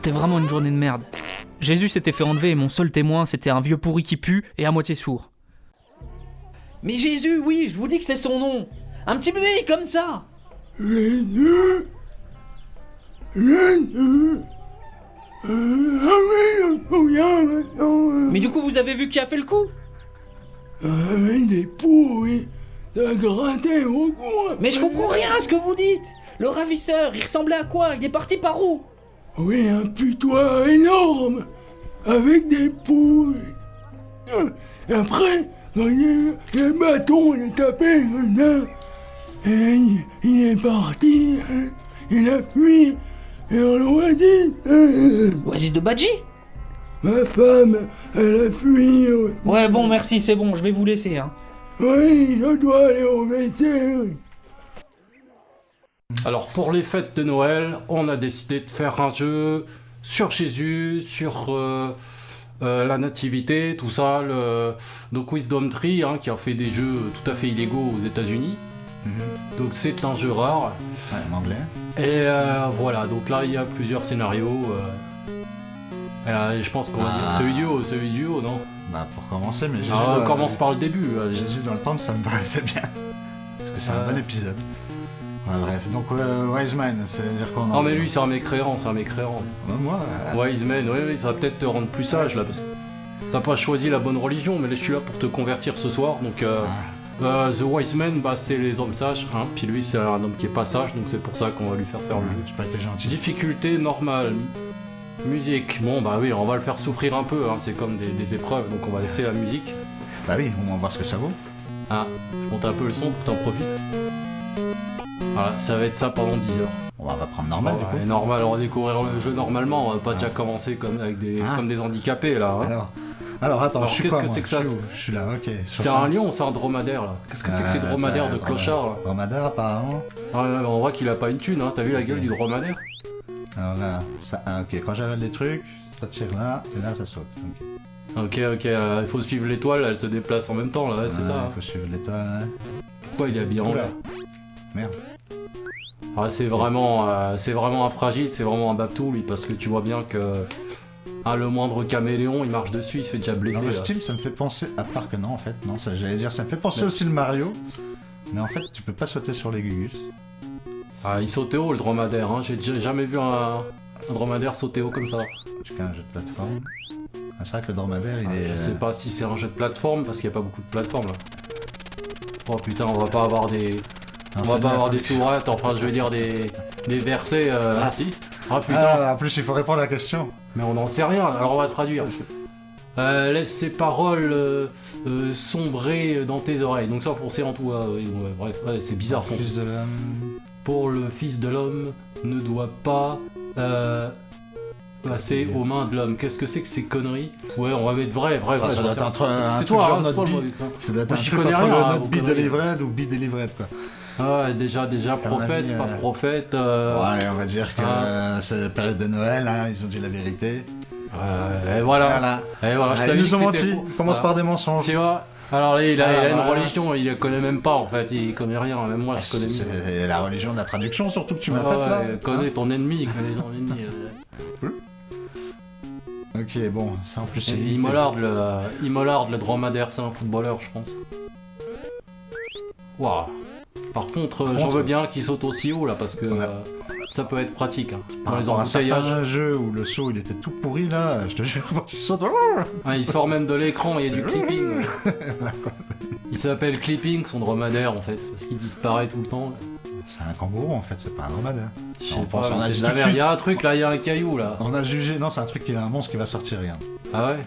c'était vraiment une journée de merde. Jésus s'était fait enlever et mon seul témoin, c'était un vieux pourri qui pue et à moitié sourd. Mais Jésus, oui, je vous dis que c'est son nom. Un petit bébé comme ça. Mais du coup, vous avez vu qui a fait le coup? Avec des pourris, de gratter au coin. Mais je comprends rien à ce que vous dites. Le ravisseur, il ressemblait à quoi? Il est parti par où? Oui, un putois énorme, avec des pourris. Et après, il le bâton, il est tapé là. Et il, il est parti, hein. il a fui, et on l'a dit. hein. Oasis de Badji? Ma femme, elle a fui. Ouais, bon, merci, c'est bon, je vais vous laisser. Hein. Oui, je dois aller au WC. Alors pour les fêtes de Noël, on a décidé de faire un jeu sur Jésus, sur euh, euh, la nativité, tout ça. Le... Donc Wisdom Tree, hein, qui a fait des jeux tout à fait illégaux aux États-Unis. Donc c'est un jeu rare. Ouais, en anglais. Et euh, voilà, donc là il y a plusieurs scénarios. Et là, je pense qu'on va Ah. dire celui du haut, celui du haut, non? Bah pour commencer, mais Jésus, Ah, On euh, commence par le début. Jésus dans le temple, ça me paraissait bien. Parce que c'est un bon épisode. Ouais, bref, donc euh, Wise Man, c'est-à-dire qu'on... Non mais lui c'est un mécréant, c'est un mécréant. Ouais, Moi, euh, Wise man, oui, oui, ça va peut-être te rendre plus sage là, parce que t'as pas choisi la bonne religion, mais là je suis là pour te convertir ce soir. Donc, euh, euh, The Wise Man, bah, c'est les hommes sages, hein, puis lui c'est un homme qui est pas sage, donc c'est pour ça qu'on va lui faire faire le jeu. j'ai pas été gentil. Difficulté normale, musique, bon bah oui, on va le faire souffrir un peu, hein, c'est comme des, des épreuves, donc on va laisser la musique. Bah oui, on va voir ce que ça vaut. Ah, je monte un peu le son pour que t'en profites. Voilà, ça va être ça pendant 10 heures. On va prendre normal, du coup. normal, on va découvrir le jeu normalement, on va pas déjà commencer comme, avec des, Ah. comme des handicapés là. hein. Alors, alors attends, Alors, je suis qu'est-ce que c'est que ça, Je suis là, ok. C'est un lion ou c'est un dromadaire là Qu'est-ce que c'est que ces Euh, dromadaires de un clochards là Dromadaire, apparemment. Ah on voit qu'il a pas une thune, hein. t'as vu la gueule du dromadaire Alors là, ça, ah, ok, quand j'avale des trucs, ça tire là, et là, ça saute. Ok. Ok, ok, euh, il faut suivre l'étoile, elle se déplace en même temps là, ouais, c'est Ouais, ça. Il hein. faut suivre l'étoile. Pourquoi il est habillé en vert Merde. Ah, c'est vraiment, euh, c'est vraiment un fragile, c'est vraiment un babtou lui, parce que tu vois bien que ah, le moindre caméléon il marche dessus, il se fait déjà blesser. Dans le style, ça me fait penser, à part que non, en fait, non, ça j'allais dire, ça me fait penser aussi le Mario. Mais en fait, tu peux pas sauter sur les gugus. Ah, il sautait haut le dromadaire, hein. j'ai jamais vu un, un dromadaire sauter haut comme ça. Tu qu'un jeu de plateforme. Ah, c'est vrai que le dromadaire, il Ah, est. Je sais pas si c'est un jeu de plateforme, parce qu'il n'y a pas beaucoup de plateformes là. Oh putain, on va pas avoir des. On va pas avoir des sourates, enfin je veux dire des, des versets. euh, Ah si Ah putain Ah, en plus, il faut répondre à la question. Mais on n'en sait rien, alors on va traduire. Euh, laisse ces paroles euh, euh, sombrer dans tes oreilles. Donc ça pour en tout. ouais, bref, ouais, c'est bizarre. son- Fils de l'homme. Pour le Fils de l'homme ne doit pas passer aux mains de l'homme. Qu'est-ce que c'est que ces conneries? Ouais, on va mettre vrai, vrai, vrai. ça doit être un c'est- truc C'est toi, hein, c'est le mauvais, quoi. Ça doit être Moi, un truc entre hein, le ou délivrette, quoi. Ah ouais, déjà, déjà un prophète, avis, pas euh, prophète. euh, Ouais, on va dire que Ah. c'est la période de Noël, hein, ils ont dit la vérité. euh, et voilà. Voilà. Et voilà, je Ah, ils dit nous ont menti. Commence Ah. par des mensonges. Tu vois Alors là, il a, Ah, il a une voilà. religion, il la connaît même pas en fait, il connaît rien, même moi Ah, je connais C'est la religion de la traduction, surtout que tu m'as Ah faite ouais, là. connais ton ennemi, connais ton ennemi. euh. Ok, bon, ça en plus c'est. Imollard, le, le dromadaire, c'est un footballeur, je pense. Waouh. Par contre, j'en veux bien qu'il saute aussi haut là, parce que euh, ça peut être pratique. Hein. Par Dans les certains jeux où le saut il était tout pourri là, je te jure, quand tu sautes. Ah, il sort même de l'écran, il y a du clipping. Il s'appelle clipping, son dromadaire en fait, parce qu'il disparaît tout le temps. C'est un kangourou en fait, c'est pas un dromadaire. Je sais pas, on a la. Il y a un truc là, il y a un caillou là. On a jugé, non, c'est un truc qui a un monstre qui va sortir, regarde. Ah ouais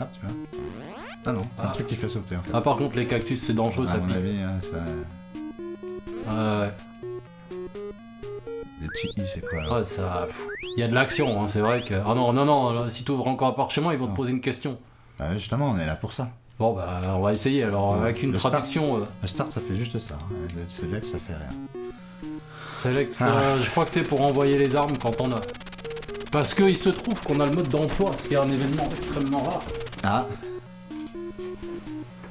Ah, tu vois. Ah non, c'est un Ah. truc qui fait sauter en fait. Ah par contre les cactus c'est dangereux, ça pique. avis, hein, ça... Ouais. i c'est quoi là Ah, ça... Il y a de l'action, hein, c'est vrai que... Ah non, non, non, là, si tu ouvres encore un parchemin, ils vont te poser une question. Bah, Justement, on est là pour ça. Bon bah on va essayer alors avec une Le start. traduction. euh, Le start ça fait juste ça. hein. Le select ça fait rien. select, Ah. euh, je crois que c'est pour envoyer les armes quand on a. Parce qu'il se trouve qu'on a le mode d'emploi, ce qui est un événement extrêmement rare. Ah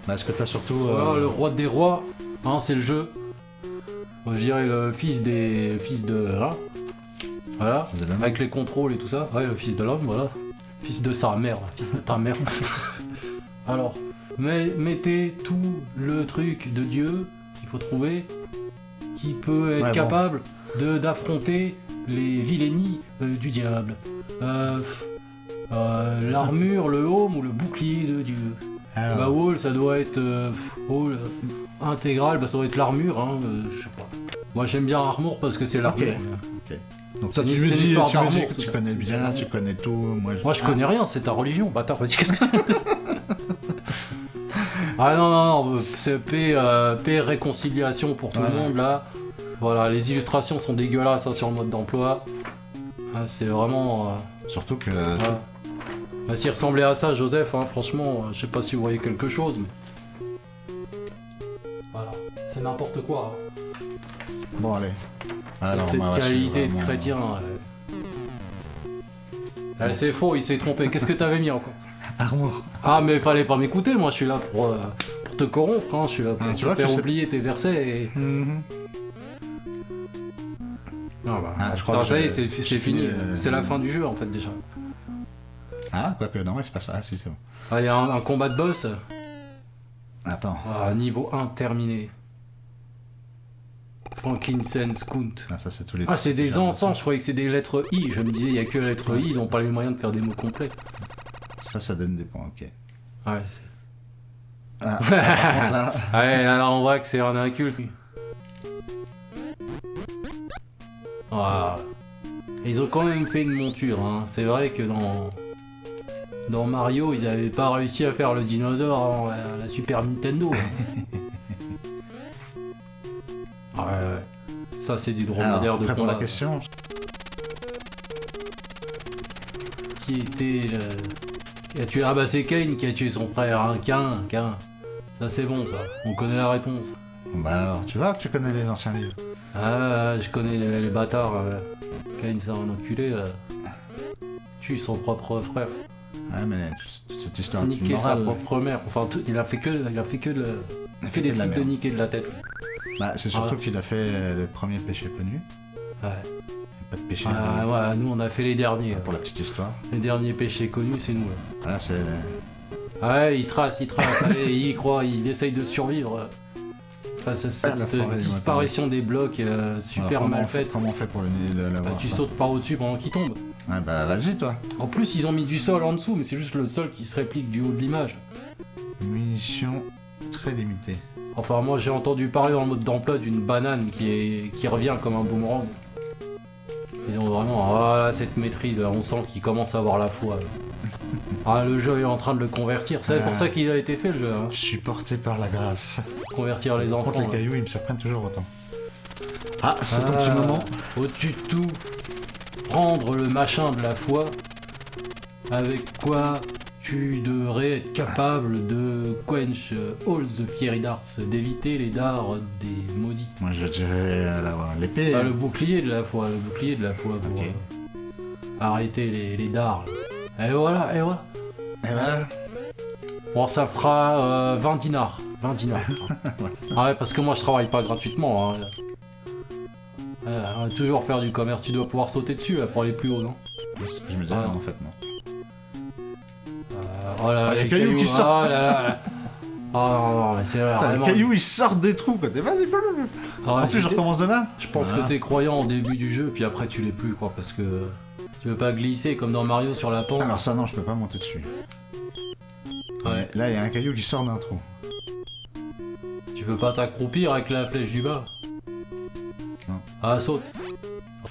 Bah est-ce que t'as surtout... euh, Voilà, le roi des rois, hein, c'est le jeu. Je dirais le fils des... fils de... hein, Voilà. De. Avec les contrôles et tout ça. Ouais, le fils de l'homme, voilà. Fils de sa mère, fils de ta mère. Alors, mais, mettez tout le truc de Dieu qu'il faut trouver qui peut être Ouais, bon. capable de d'affronter les vilainies euh, du diable. Euh, euh, L'armure, le home ou le bouclier de Dieu. Alors, Bah Wall, ça doit être euh, pff, Wall, euh, intégral, bah ça doit être l'armure, hein, euh, je sais pas. Moi j'aime bien Armour parce que c'est l'armure. Ok. donc c'est toi, tu une- me dis, histoire tu me dis que tu ça. connais bien, l'armure. tu connais tout. Moi, je- Moi je connais rien, c'est ta religion, bâtard, vas-y, qu'est-ce que tu Ah non, non, non, c'est paix, euh, paix, réconciliation pour tout Ouais. le monde là. Voilà, les illustrations sont dégueulasses hein, sur le mode d'emploi. Ah, c'est vraiment. euh, Surtout que. voilà. Bah, S'il ressemblait à ça, Joseph, hein, franchement, euh, je sais pas si vous voyez quelque chose, mais. C'est n'importe quoi. hein. Bon, allez. Alors, Cette bah, ouais, je suis qualité de vraiment- chrétien. ouais. Eh, c'est faux, il s'est trompé. Qu'est-ce que t'avais mis encore? Armour. Ah, mais fallait pas m'écouter, moi je suis là pour, euh, pour te corrompre, hein. je suis là pour Ah, te tu vois que faire oublier tes versets et. Mhm. Non, bah, Ah, je crois putain, que ça y j'ai- est, c'est fini. fini, euh, C'est la fin du jeu en fait déjà. Ah, quoique, non, c'est pas ça. Ah, si, c'est bon. Ah, Il y a un, un combat de boss, Attends. ah, niveau 1 terminé. Frankincense Kunt. Ah, ça, c'est tous les. Ah, c'est des encens, je croyais que c'est des lettres I. Je me disais, il y a que les lettres I, ils ont pas les moyens de faire des mots complets. Ça, ça donne des points, ok. Ouais, c'est. Ah, là. Ouais, alors on voit que c'est un inculte. Ah. Ils ont quand même fait une monture, hein. C'est vrai que dans. Dans Mario, ils avaient pas réussi à faire le dinosaure avant la, la Super Nintendo. hein. ouais, ouais. Ça, c'est du dromadaire de pour la question Qui était le. Qui a tué. Ah bah c'est Kane qui a tué son frère, hein? Cain, Cain. Ça c'est bon ça. On connaît la réponse. Bah alors, tu vois que tu connais les anciens livres. Ah, je connais les, les bâtards. Euh, Kane, c'est un enculé. Euh, tue son propre frère. Ouais, mais cette histoire Niquer sa propre mère. Enfin, il a fait que, il a fait que, de, il a fait des de trucs de niquer de la tête. Bah, c'est surtout qu'il a fait euh, le premier péché connu. Ouais. Pas de péché. Ah, ouais, nous on a fait les derniers. Pour la petite histoire. Les derniers péchés connus, c'est nous. Là. Là, c'est. Ah ouais, il trace, il trace, allez, il y croit, il essaye de survivre euh, face à cette forêt euh, du disparition des blocs euh, super Alors, mal faite. Comment on fait pour le le- Bah, tu ça sautes par au-dessus pendant qu'il tombe. Ouais, bah vas-y, toi. En plus, ils ont mis du sol en dessous, mais c'est juste le sol qui se réplique du haut de l'image. Munitions très limitées. Enfin, moi j'ai entendu parler dans le mode d'emploi d'une banane qui, est, qui revient comme un boomerang. Ils ont vraiment, voilà, cette maîtrise, là, on sent qu'ils commencent à avoir la foi. Ah, le jeu est en train de le convertir, c'est Ah. pour ça qu'il a été fait le jeu, hein. Je suis porté par la grâce. convertir les enfants. Contre les là. cailloux, ils me surprennent toujours autant. Ah, c'est ton Ah, petit moment. Au-dessus de tout, prendre le machin de la foi, avec quoi tu devrais être capable de quench euh, all the fiery darts, d'éviter les dards des maudits. Moi, je dirais euh, l'épée. Ah, le bouclier de la foi, le bouclier de la foi pour euh, arrêter les, les dards. là. Et voilà, et voilà. Et voilà. Bon, ça fera euh, 20 dinars. 20 dinars. Ouais. ah ouais, parce que moi je travaille pas gratuitement. hein. Euh, on va toujours faire du commerce, tu dois pouvoir sauter dessus là pour aller plus haut, non? Je me disais, Ah. non, en fait, non. Oh là là, Ah, les cailloux qui sortent. Ah là. Oh non, non, mais c'est vraiment... les cailloux, ils sortent des trous, quoi. T'es- Vas-y. Ah En plus, je recommence de là. Je pense que t'es croyant au début du jeu, puis après tu l'es plus, quoi, parce que tu veux pas glisser comme dans Mario sur la pente. Alors, ça, non, je peux pas monter dessus. Ouais. Là, il y a un caillou qui sort d'un trou. Tu peux pas t'accroupir avec la flèche du bas. Non. Ah, saute.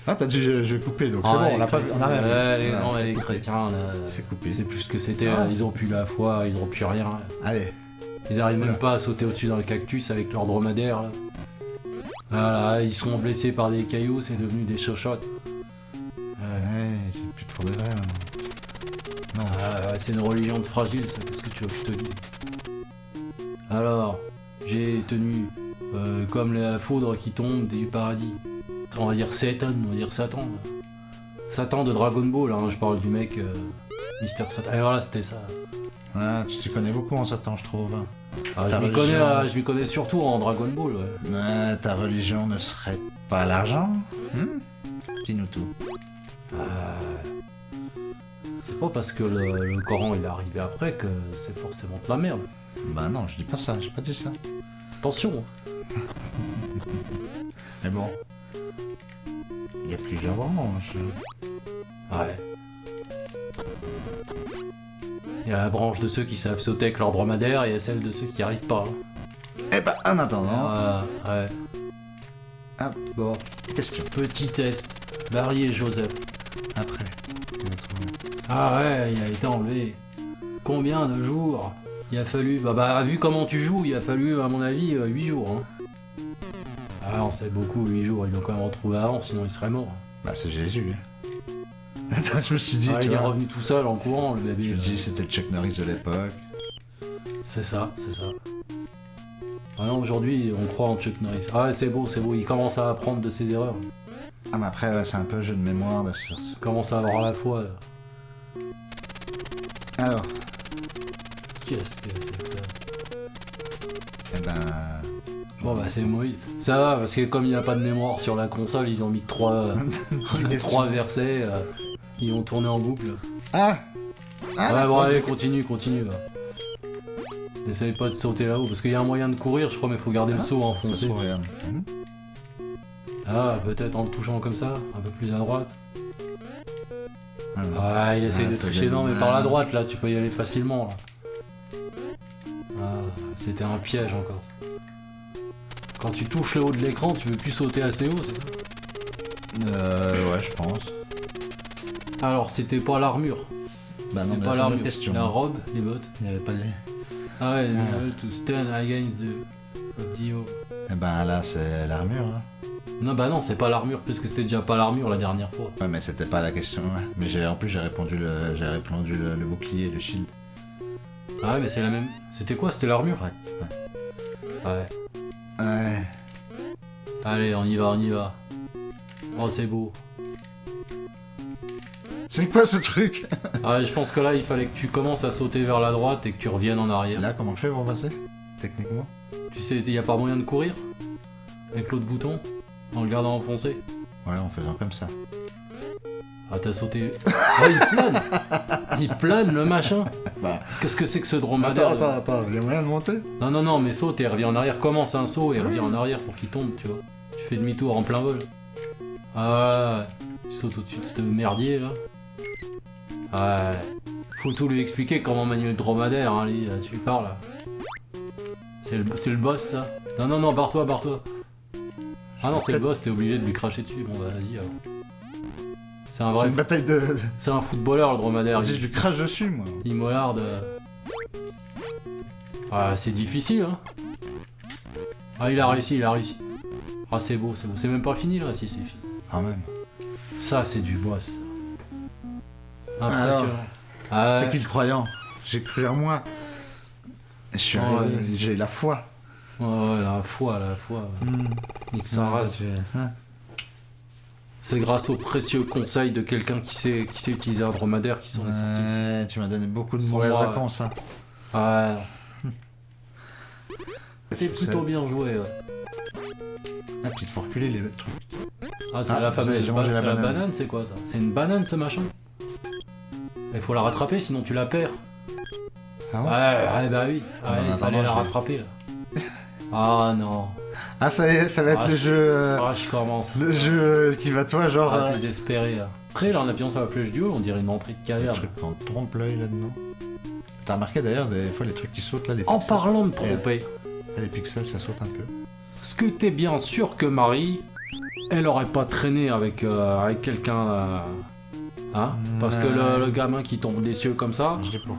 Ah, t'as dit, je, je vais couper, donc c'est Ah, bon, les on a, pas, on a rien Ouais, fait. les, non, c'est coupé. chrétiens, là, C'est coupé. c'est plus ce que c'était. Ah, ils ont plus la foi, ils ont plus rien. là. Allez. Ils arrivent même pas à sauter au-dessus d'un cactus avec leur dromadaire. Là. Voilà, ils sont blessés par des cailloux, c'est devenu des chochottes. Ouais. C'est plus trop de vrai. hein. Ah, c'est une religion de fragile, ça, qu'est-ce que tu veux que je te dise? Alors, j'ai tenu euh, comme la foudre qui tombe du paradis. On va dire Satan, on va dire Satan. Satan de Dragon Ball, hein, je parle du mec euh, Mister Satan. Et voilà, c'était ça. Ah, tu t'y connais beaucoup en Satan, je trouve. hein. Ah, je m'y connais, euh, m'y connais surtout en Dragon Ball. ouais. Ah, ta religion ne serait pas l'argent Hmm Dis-nous tout. C'est pas parce que le, le Coran il est arrivé après que c'est forcément de la merde. Bah non, je dis pas ça, j'ai pas dit ça. Attention. Mais bon. Il y a plusieurs branches. Ouais. Il y a la branche de ceux qui savent sauter avec leur dromadaire et il y a celle de ceux qui n'y arrivent pas. Eh bah, en attendant, Ah, ouais. Ah. Bon, question. petit test. Barry et Joseph. Après. Ah ouais, il a été enlevé. Combien de jours? Il a fallu... Bah, bah, vu comment tu joues, il a fallu, à mon avis, 8 jours. Hein. Ah non, c'est beaucoup, 8 jours. Ils l'ont quand même retrouvé avant, sinon il serait mort. Bah, c'est Jésus. hein. Attends, je me suis dit, Ah, tu il est revenu tout seul en courant, le Je bébé. me là. dis, c'était le Chuck Norris de l'époque. C'est ça, c'est ça. Ah non, aujourd'hui, on croit en Chuck Norris. Ah ouais, c'est beau, c'est beau. Il commence à apprendre de ses erreurs. Ah, mais après, ouais, c'est un peu jeu de mémoire de sur Il commence à avoir la foi, là. Alors, Qu'est-ce que c'est que ça? Eh ben. Bon bah c'est Moïse. Ça va, parce que comme il n'y a pas de mémoire sur la console, ils ont mis que trois, trois versets. euh, ils ont tourné en boucle. Ah Ah, ouais, bon, allez, continue, continue. là. N'essaye pas de sauter là-haut, parce qu'il y a un moyen de courir, je crois, mais il faut garder le Ah, saut enfoncé. Hmm. Ah, peut-être en le touchant comme ça, un peu plus à droite. Ah. Ah, il essaye Ah, de tricher, non, mais par la droite, là, tu peux y aller facilement, là. Ah, c'était un piège encore. Quand tu touches le haut de l'écran, tu peux plus sauter assez haut, c'est ça Euh, ouais, je pense. Alors, c'était pas l'armure. Bah non, mais pas l'armure. La robe, les bottes. Il n'y avait pas les. Ah ouais, Ah. to stand against the Dio. Eh ben là, c'est l'armure. Hein. Non, bah non, c'est pas l'armure, puisque c'était déjà pas l'armure la dernière fois. Ouais, mais c'était pas la question. Ouais. Mais j'ai en plus, j'ai répondu le, j'ai répondu le, le bouclier, le shield. Ah ouais, mais c'est la même. C'était quoi? C'était l'armure? Correct. Ouais. Ouais. Allez, on y va, on y va. Oh, c'est beau. C'est quoi ce truc? Ah ouais, je pense que là, il fallait que tu commences à sauter vers la droite et que tu reviennes en arrière. là, comment je fais pour passer Techniquement? Tu sais, il y a pas moyen de courir Avec l'autre bouton En le gardant enfoncé Ouais, en faisant comme ça. Ah, t'as sauté. Ah, il plane Il plane le machin Bah. Qu'est-ce que c'est que ce dromadaire Attends, attends, attends, il y a moyen de monter Non, non, non, mais saute et revient en arrière. Commence un saut et revient en arrière pour qu'il tombe, tu vois. Tu fais demi-tour en plein vol. Ah, tu sautes au-dessus de ce merdier là. Ouais. Faut tout lui expliquer comment manier le dromadaire, hein, lui, tu lui parles. là. C'est le, le boss ça Non, non, non, barre-toi, barre-toi. Ah non, c'est le boss, t'es obligé de lui cracher dessus. Bon, bah vas-y alors. C'est un vrai. une bataille de. C'est un footballeur le dromadaire. Vas-y, je lui crache dessus, moi. il mollarde. euh. Ah, c'est difficile, hein. Ah, il a réussi, il a réussi. Ah, c'est beau, c'est beau. C'est même pas fini, là, si, c'est fini. Quand même. Ça, c'est du boss. ça. Impressionnant. Ah, C'est qui le croyant? J'ai cru en moi. Je suis Ouais. arrivé, j'ai la foi. Ouais, ouais, la foi, la foi. Nique sa race. C'est grâce aux précieux conseils de quelqu'un qui sait, qui sait utiliser un dromadaire qui s'en est sorti. Ouais, tu m'as donné beaucoup de mauvaises moi, réponses. Hein. C'est C'est- plutôt bien joué. ouais. Ah, puis il faut reculer les trucs. Ah, c'est Ah, la fameuse ba- la banane. banane, c'est quoi ça? C'est une banane ce machin? Il faut la rattraper sinon tu la perds. Ah Ouais, ouais ouais, bah oui. Ah, Ouais, bah, il attends, fallait la rattraper là. Ah non. Ah, ça, y est, ça va être Ah, le je- jeu. euh, Ah, je commence. Le jeu euh, qui va, toi, genre. Ah, euh, désespéré là. Après, là, en appuyant sur la flèche du haut, on dirait une entrée de Le caverne. truc en trompe l'œil là-dedans. T'as remarqué d'ailleurs, des fois, les trucs qui sautent là, les En pixels. parlant de tromper, Les pixels, ça saute un peu. est-ce que t'es bien sûr que Marie, elle aurait pas traîné avec, euh, avec quelqu'un. euh, Hein? Parce que le, le gamin qui tombe des cieux comme ça? Je dis pour.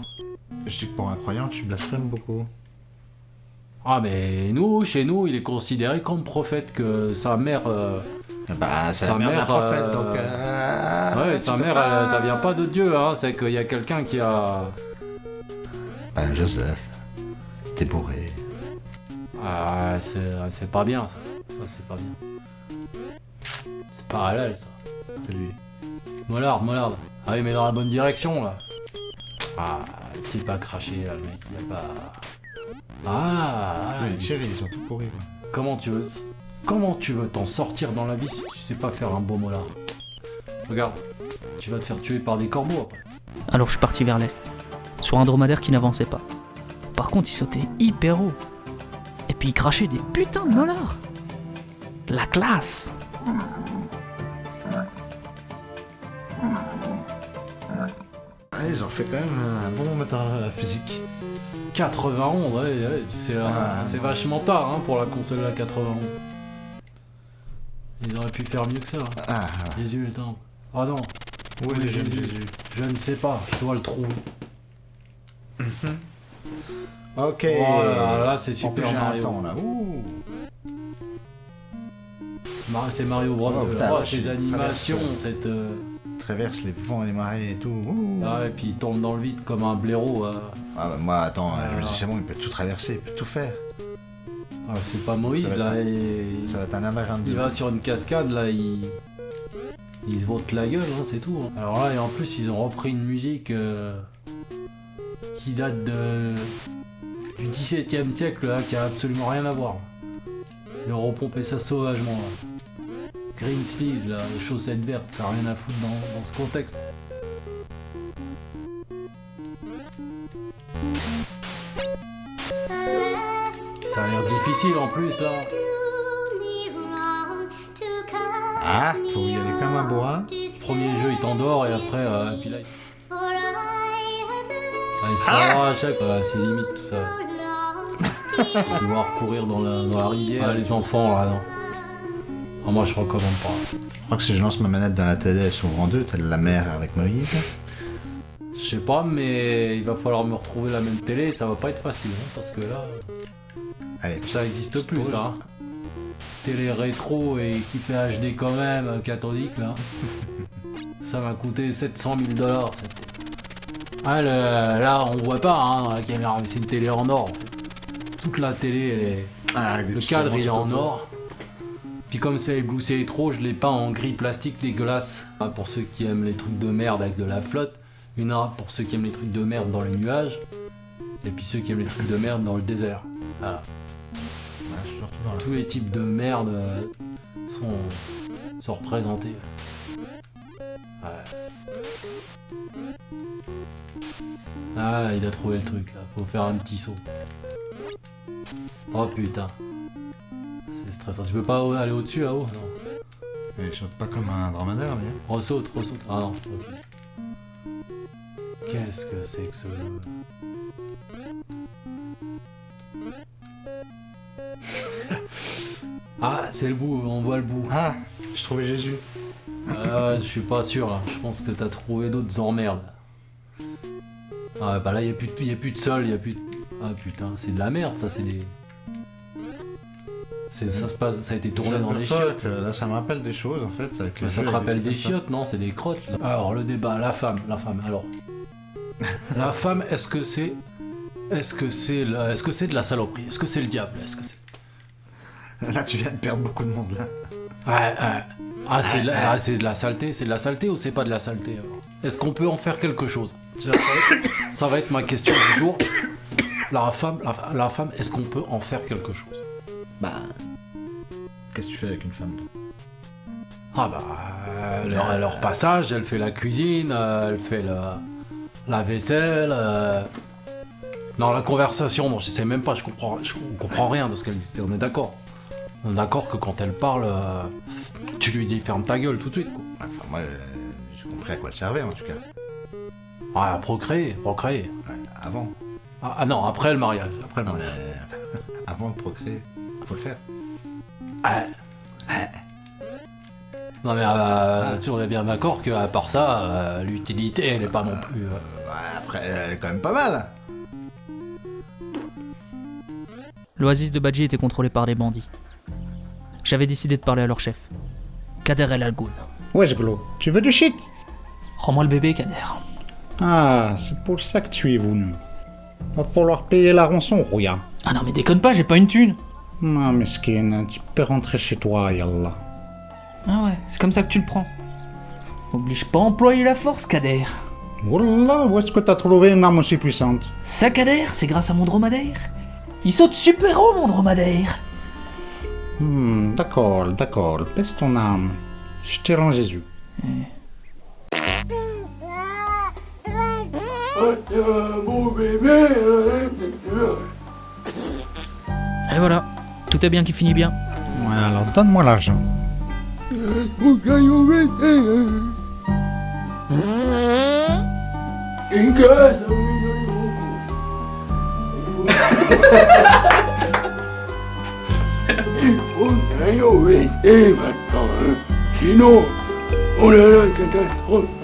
Je dis que pour un croyant, tu blasphèmes beaucoup. Ah, mais nous, chez nous, il est considéré comme prophète que sa mère. euh, Bah, Sa mère mère, prophète, euh, donc. euh, Ouais, sa mère, pas- ça vient pas de Dieu, hein, c'est qu'il y a quelqu'un qui a. Bah, Joseph, t'es bourré. Ah, c'est c'est pas bien ça. Ça, c'est pas bien. C'est halal ça. C'est lui. Mollard, Mollard. Ah oui, mais dans la bonne direction là. Ah, c'est pas craché là, le mec, il a pas. Ah, voilà. Ouais, les tirs, ils sont tout pourris. quoi. Comment tu veux. Comment tu veux t'en sortir dans la vie si tu sais pas faire un beau mollard Regarde. tu vas te faire tuer par des corbeaux après. Alors je suis parti vers l'est, sur un dromadaire qui n'avançait pas. Par contre, il sautait hyper haut. Et puis il crachait des putains de molars. La classe Ah, ils ont fait quand même un bon moteur euh, physique. 91, ouais, ouais, c'est euh, Ah, c'est vachement tard hein, pour la console à 91. Ils auraient pu faire mieux que ça. hein. Ah, Jésus le temps. Ah non, oui, Oui, Jésus. Jésus. je ne sais pas, je dois le trouver. Ok. Oh là là, c'est plus, Super Mario. temps, là. Ouh. Mar- C'est Mario Bros. Oh, putain, Oh, ces animations, cette. euh, Traverse les vents et les marées et tout. Ouh. Ah, et puis il tombe dans le vide comme un blaireau. euh. Ah, bah, moi, attends, Ah, je me dis, c'est bon, il peut tout traverser, il peut tout faire. Ah, c'est pas Moïse Ça là. et- Ça va être un labyrinthe. Il va sur une cascade là, il. Il se vote la gueule, hein, c'est tout. hein. Alors là, et en plus, ils ont repris une musique euh, qui date de. du XVIIe siècle, là, qui a absolument rien à voir. Ils ont repompé ça sauvagement. Là. Green sleeve, là, chaussettes vertes, ça n'a rien à foutre dans, dans ce contexte. Ça a l'air difficile en plus là. Ah, faut y aller comme un bois. Premier jeu, il t'endort et après, euh, puis là, il, ah, il se arrache, quoi, c'est limite tout ça. Devoir courir dans la, dans la rivière. Ah, les enfants là, non. Ah, moi je recommande pas. Je crois que si je lance ma manette dans la télé, elle s'ouvre en deux, telle la mer avec Moïse. Je sais pas, mais il va falloir me retrouver la même télé, ça va pas être facile, hein, parce que là, Allez, ça existe plus ça. hein. Télé rétro et qui fait HD quand même, cathodique là. ça m'a coûté 700 000 dollars. Ah, le- là on voit pas hein, dans la caméra, mais c'est une télé en or. en fait. Toute la télé, elle est... Ah, le cadre il est en or. Puis comme c'est Blue c'est trop, je l'ai peint en gris plastique dégueulasse. Ah, Pour ceux qui aiment les trucs de merde avec de la flotte, une arabe pour ceux qui aiment les trucs de merde dans les nuages, et puis ceux qui aiment les trucs de merde dans le désert. Voilà. dans la- Tous les types de merde euh, sont, sont représentés. Ouais. Ah là, il a trouvé le truc là, faut faire un petit saut. Oh putain. Stressant. Tu peux pas aller au-dessus là-haut Non. Mais il saute pas comme un dromadaire, hein. Ressaute, ressaute. Ah non, ok. Qu'est-ce que c'est que ce jeu Ah, c'est le bout, on voit le bout. Ah, je trouvais Jésus. Euh, je suis pas sûr, là. je pense que t'as trouvé d'autres emmerdes. Ah bah là, y, a plus de- y a plus de sol, y a plus de... Ah putain, c'est de la merde, ça, c'est des... Ça se passe, ça a été tourné dans les chiottes. Euh, Là, ça me rappelle des choses, en fait. Avec les ça te rappelle des chiottes, non? C'est des crottes. Là. Alors le débat, la femme, la femme. Alors, la femme, est-ce que c'est, est-ce que c'est, la- est-ce que c'est de la saloperie? Est-ce que c'est le diable? Est-ce que c'est Là, tu viens de perdre beaucoup de monde, là. Ouais, ouais. Ah, c'est, de la- ah, c'est de la saleté. C'est de la saleté ou c'est pas de la saleté alors? Est-ce qu'on peut en faire quelque chose? Ça va être- Ça va être ma question du jour. La femme, la, la femme, est-ce qu'on peut en faire quelque chose? Bah. Qu'est-ce que tu fais avec une femme, toi? Ah bah, euh, leur, leur passage, elle fait la cuisine, euh, elle fait la, la vaisselle. euh. Non, la conversation, non, je sais même pas, je comprends, je comprends rien de ce qu'elle dit. On est d'accord. On est d'accord que quand elle parle, euh, tu lui dis ferme ta gueule tout de suite. Quoi. Enfin, moi, euh, j'ai compris à quoi elle servait, en tout cas. Ah, procréer, procréer. Ouais, avant. Ah, ah non, après le mariage, après le mariage. euh, avant de procréer, faut le faire. Ah. Non mais euh, tu on est bien d'accord qu'à part ça, euh, l'utilité elle est pas non plus. euh, après, elle est quand même pas mal. L'oasis de Badji était contrôlée par des bandits. J'avais décidé de parler à leur chef. Kader El Algoun. Wesh Glo, tu veux du shit? Rends-moi le bébé, Kader. Ah, c'est pour ça que tu es venu. Va falloir payer la rançon, Rouya. Ah non mais déconne pas, j'ai pas une thune Ma mesquine, tu peux rentrer chez toi, Yallah. Ah ouais, c'est comme ça que tu le prends. Oblige pas à employer la force, Kader. Wallah, où est-ce que t'as trouvé une arme aussi puissante? Ça, Kader, c'est grâce à mon dromadaire. Il saute super haut, mon dromadaire. Hmm, d'accord, d'accord, baisse ton âme. Je te rends Jésus. Et voilà, Écoutez bien qui finit bien. Ouais, alors donne-moi l'argent. Sinon, on a la catastrophe.